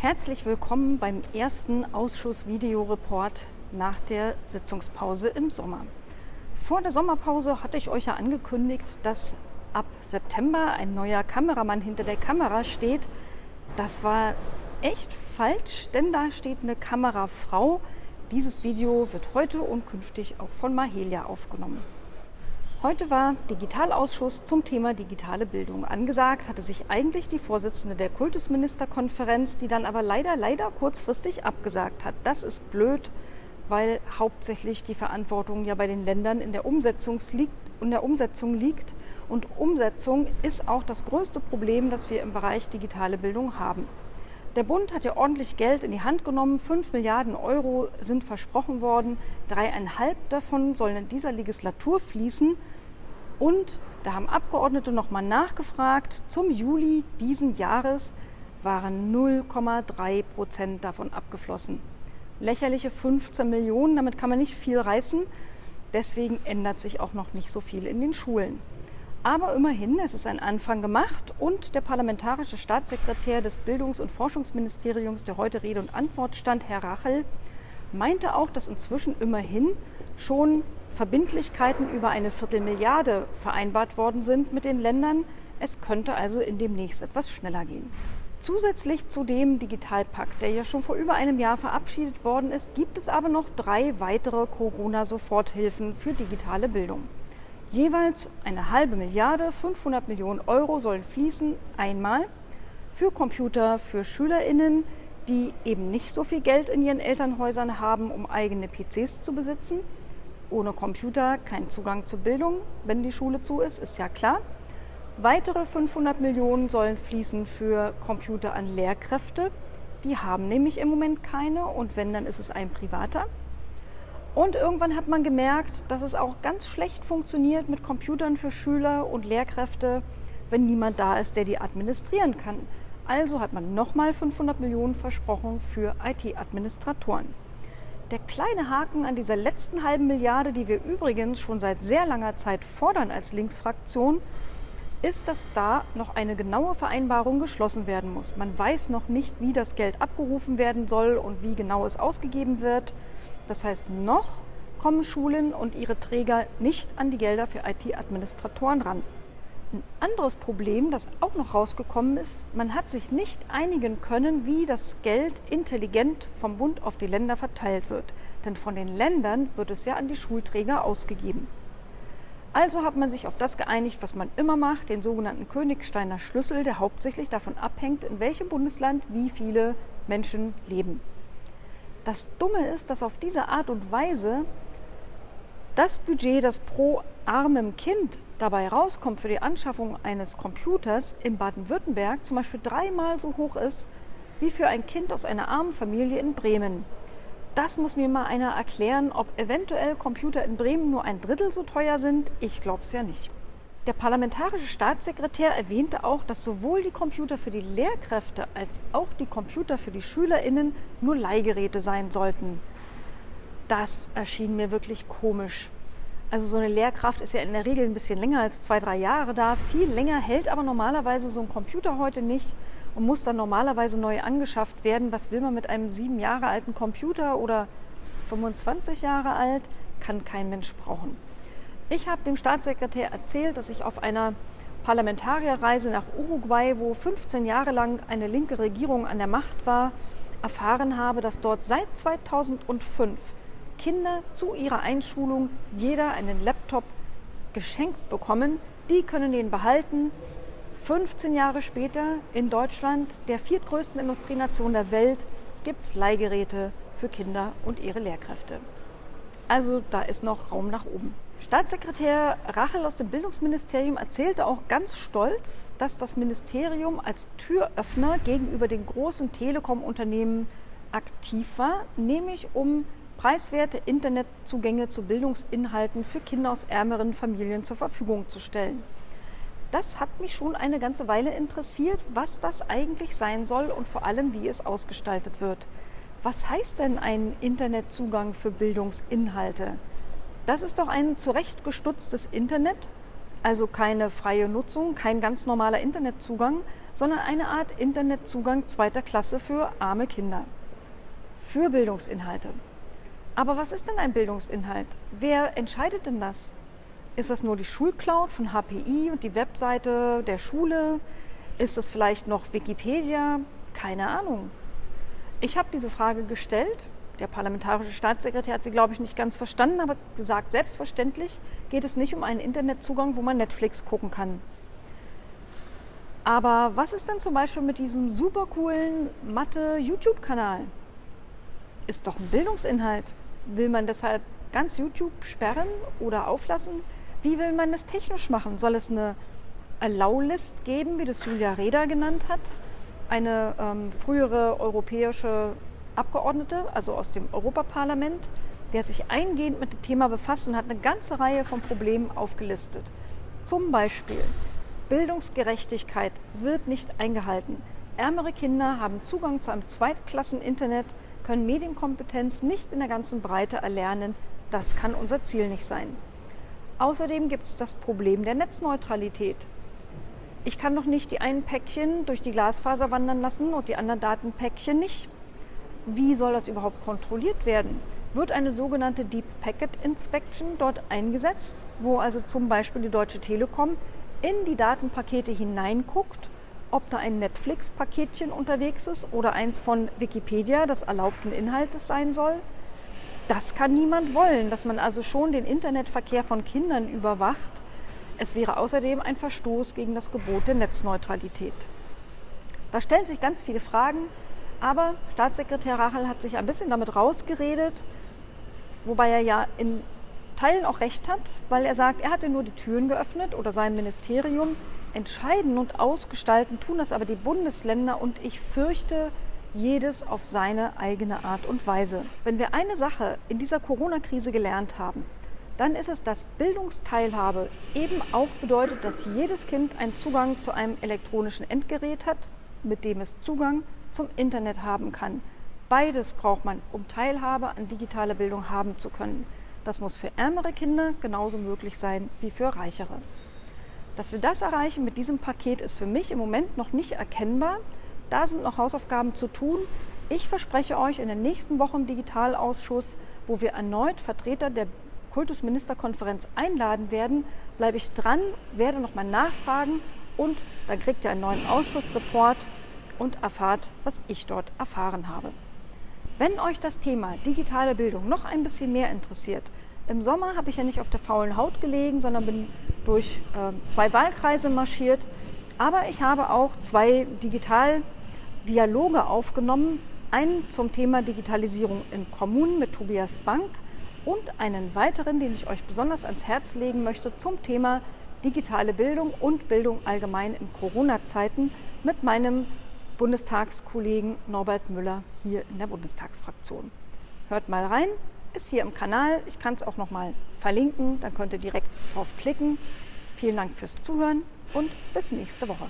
Herzlich willkommen beim ersten Ausschuss-Videoreport nach der Sitzungspause im Sommer. Vor der Sommerpause hatte ich euch ja angekündigt, dass ab September ein neuer Kameramann hinter der Kamera steht. Das war echt falsch, denn da steht eine Kamerafrau. Dieses Video wird heute und künftig auch von Mahelia aufgenommen. Heute war Digitalausschuss zum Thema digitale Bildung. Angesagt hatte sich eigentlich die Vorsitzende der Kultusministerkonferenz, die dann aber leider, leider kurzfristig abgesagt hat. Das ist blöd, weil hauptsächlich die Verantwortung ja bei den Ländern in der Umsetzung liegt. In der Umsetzung liegt. Und Umsetzung ist auch das größte Problem, das wir im Bereich digitale Bildung haben. Der Bund hat ja ordentlich Geld in die Hand genommen. Fünf Milliarden Euro sind versprochen worden. Dreieinhalb davon sollen in dieser Legislatur fließen. Und da haben Abgeordnete nochmal nachgefragt. Zum Juli diesen Jahres waren 0,3 Prozent davon abgeflossen. Lächerliche 15 Millionen, damit kann man nicht viel reißen. Deswegen ändert sich auch noch nicht so viel in den Schulen. Aber immerhin, es ist ein Anfang gemacht und der parlamentarische Staatssekretär des Bildungs- und Forschungsministeriums, der heute Rede und Antwort stand, Herr Rachel, meinte auch, dass inzwischen immerhin schon Verbindlichkeiten über eine Viertelmilliarde vereinbart worden sind mit den Ländern. Es könnte also in demnächst etwas schneller gehen. Zusätzlich zu dem Digitalpakt, der ja schon vor über einem Jahr verabschiedet worden ist, gibt es aber noch drei weitere Corona-Soforthilfen für digitale Bildung. Jeweils eine halbe Milliarde, 500 Millionen Euro sollen fließen einmal für Computer für Schülerinnen, die eben nicht so viel Geld in ihren Elternhäusern haben, um eigene PCs zu besitzen. Ohne Computer kein Zugang zur Bildung, wenn die Schule zu ist, ist ja klar. Weitere 500 Millionen sollen fließen für Computer an Lehrkräfte. Die haben nämlich im Moment keine und wenn, dann ist es ein privater. Und irgendwann hat man gemerkt, dass es auch ganz schlecht funktioniert mit Computern für Schüler und Lehrkräfte, wenn niemand da ist, der die administrieren kann. Also hat man nochmal 500 Millionen versprochen für IT-Administratoren. Der kleine Haken an dieser letzten halben Milliarde, die wir übrigens schon seit sehr langer Zeit fordern als Linksfraktion, ist, dass da noch eine genaue Vereinbarung geschlossen werden muss. Man weiß noch nicht, wie das Geld abgerufen werden soll und wie genau es ausgegeben wird. Das heißt, noch kommen Schulen und ihre Träger nicht an die Gelder für IT-Administratoren ran. Ein anderes Problem, das auch noch rausgekommen ist, man hat sich nicht einigen können, wie das Geld intelligent vom Bund auf die Länder verteilt wird. Denn von den Ländern wird es ja an die Schulträger ausgegeben. Also hat man sich auf das geeinigt, was man immer macht, den sogenannten Königsteiner Schlüssel, der hauptsächlich davon abhängt, in welchem Bundesland wie viele Menschen leben. Das Dumme ist, dass auf diese Art und Weise das Budget, das pro armem Kind dabei rauskommt für die Anschaffung eines Computers in Baden-Württemberg, zum Beispiel dreimal so hoch ist wie für ein Kind aus einer armen Familie in Bremen. Das muss mir mal einer erklären, ob eventuell Computer in Bremen nur ein Drittel so teuer sind. Ich glaube es ja nicht. Der parlamentarische Staatssekretär erwähnte auch, dass sowohl die Computer für die Lehrkräfte als auch die Computer für die Schülerinnen nur Leihgeräte sein sollten. Das erschien mir wirklich komisch. Also so eine Lehrkraft ist ja in der Regel ein bisschen länger als zwei, drei Jahre da. Viel länger hält aber normalerweise so ein Computer heute nicht und muss dann normalerweise neu angeschafft werden. Was will man mit einem sieben Jahre alten Computer oder 25 Jahre alt? Kann kein Mensch brauchen. Ich habe dem Staatssekretär erzählt, dass ich auf einer Parlamentarierreise nach Uruguay, wo 15 Jahre lang eine linke Regierung an der Macht war, erfahren habe, dass dort seit 2005 Kinder zu ihrer Einschulung jeder einen Laptop geschenkt bekommen. Die können den behalten. 15 Jahre später in Deutschland, der viertgrößten Industrienation der Welt, gibt es Leihgeräte für Kinder und ihre Lehrkräfte. Also da ist noch Raum nach oben. Staatssekretär Rachel aus dem Bildungsministerium erzählte auch ganz stolz, dass das Ministerium als Türöffner gegenüber den großen Telekom-Unternehmen aktiv war, nämlich um preiswerte Internetzugänge zu Bildungsinhalten für Kinder aus ärmeren Familien zur Verfügung zu stellen. Das hat mich schon eine ganze Weile interessiert, was das eigentlich sein soll und vor allem, wie es ausgestaltet wird. Was heißt denn ein Internetzugang für Bildungsinhalte? Das ist doch ein zurechtgestutztes Internet, Also keine freie Nutzung, kein ganz normaler Internetzugang, sondern eine Art Internetzugang zweiter Klasse für arme Kinder. Für Bildungsinhalte. Aber was ist denn ein Bildungsinhalt? Wer entscheidet denn das? Ist das nur die Schulcloud von HPI und die Webseite der Schule? Ist das vielleicht noch Wikipedia? Keine Ahnung. Ich habe diese Frage gestellt. Der parlamentarische Staatssekretär hat sie, glaube ich, nicht ganz verstanden, aber gesagt, selbstverständlich geht es nicht um einen Internetzugang, wo man Netflix gucken kann. Aber was ist denn zum Beispiel mit diesem super coolen Mathe-YouTube-Kanal? Ist doch ein Bildungsinhalt. Will man deshalb ganz YouTube sperren oder auflassen? Wie will man das technisch machen? Soll es eine Allow-List geben, wie das Julia Reda genannt hat? Eine ähm, frühere europäische Abgeordnete, also aus dem Europaparlament, die hat sich eingehend mit dem Thema befasst und hat eine ganze Reihe von Problemen aufgelistet. Zum Beispiel Bildungsgerechtigkeit wird nicht eingehalten. Ärmere Kinder haben Zugang zu einem Zweitklassen-Internet, können Medienkompetenz nicht in der ganzen Breite erlernen. Das kann unser Ziel nicht sein. Außerdem gibt es das Problem der Netzneutralität. Ich kann doch nicht die einen Päckchen durch die Glasfaser wandern lassen und die anderen Datenpäckchen nicht. Wie soll das überhaupt kontrolliert werden? Wird eine sogenannte Deep Packet Inspection dort eingesetzt, wo also zum Beispiel die Deutsche Telekom in die Datenpakete hineinguckt, ob da ein Netflix-Paketchen unterwegs ist oder eins von Wikipedia, das erlaubten Inhaltes sein soll? Das kann niemand wollen, dass man also schon den Internetverkehr von Kindern überwacht. Es wäre außerdem ein Verstoß gegen das Gebot der Netzneutralität. Da stellen sich ganz viele Fragen, aber Staatssekretär Rachel hat sich ein bisschen damit rausgeredet, wobei er ja in Teilen auch recht hat, weil er sagt, er hatte nur die Türen geöffnet oder sein Ministerium. Entscheiden und ausgestalten tun das aber die Bundesländer und ich fürchte, jedes auf seine eigene Art und Weise. Wenn wir eine Sache in dieser Corona-Krise gelernt haben, dann ist es, dass Bildungsteilhabe eben auch bedeutet, dass jedes Kind einen Zugang zu einem elektronischen Endgerät hat, mit dem es Zugang zum Internet haben kann. Beides braucht man, um Teilhabe an digitaler Bildung haben zu können. Das muss für ärmere Kinder genauso möglich sein wie für reichere. Dass wir das erreichen mit diesem Paket ist für mich im Moment noch nicht erkennbar. Da sind noch Hausaufgaben zu tun. Ich verspreche euch in der nächsten Woche im Digitalausschuss, wo wir erneut Vertreter der Kultusministerkonferenz einladen werden, bleibe ich dran, werde nochmal nachfragen und dann kriegt ihr einen neuen Ausschussreport und erfahrt, was ich dort erfahren habe. Wenn euch das Thema digitale Bildung noch ein bisschen mehr interessiert, im Sommer habe ich ja nicht auf der faulen Haut gelegen, sondern bin durch äh, zwei Wahlkreise marschiert. Aber ich habe auch zwei Digital- Dialoge aufgenommen. Einen zum Thema Digitalisierung in Kommunen mit Tobias Bank und einen weiteren, den ich euch besonders ans Herz legen möchte, zum Thema digitale Bildung und Bildung allgemein in Corona-Zeiten mit meinem Bundestagskollegen Norbert Müller hier in der Bundestagsfraktion. Hört mal rein, ist hier im Kanal. Ich kann es auch noch mal verlinken, dann könnt ihr direkt drauf klicken. Vielen Dank fürs Zuhören und bis nächste Woche.